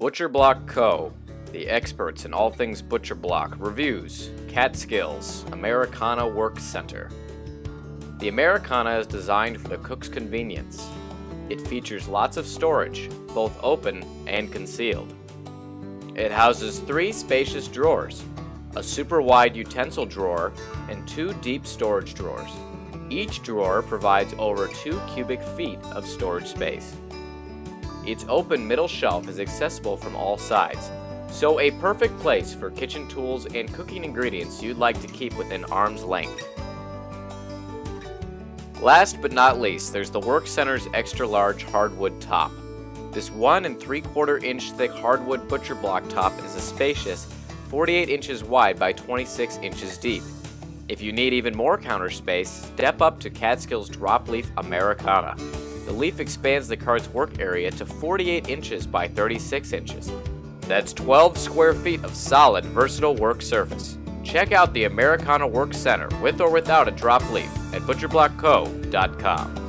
Butcher Block Co., the experts in all things butcher block, reviews Catskills Americana Work Center. The Americana is designed for the cook's convenience. It features lots of storage, both open and concealed. It houses three spacious drawers, a super wide utensil drawer, and two deep storage drawers. Each drawer provides over 2 cubic feet of storage space. Its open middle shelf is accessible from all sides, so a perfect place for kitchen tools and cooking ingredients you'd like to keep within arm's length. Last but not least, there's the Work Center's extra large hardwood top. This 1 and 3 quarter inch thick hardwood butcher block top is a spacious 48 inches wide by 26 inches deep. If you need even more counter space, step up to Catskills Drop Leaf Americana. The leaf expands the cart's work area to 48 inches by 36 inches. That's 12 square feet of solid, versatile work surface. Check out the Americana Work Center with or without a drop leaf at butcherblockco.com.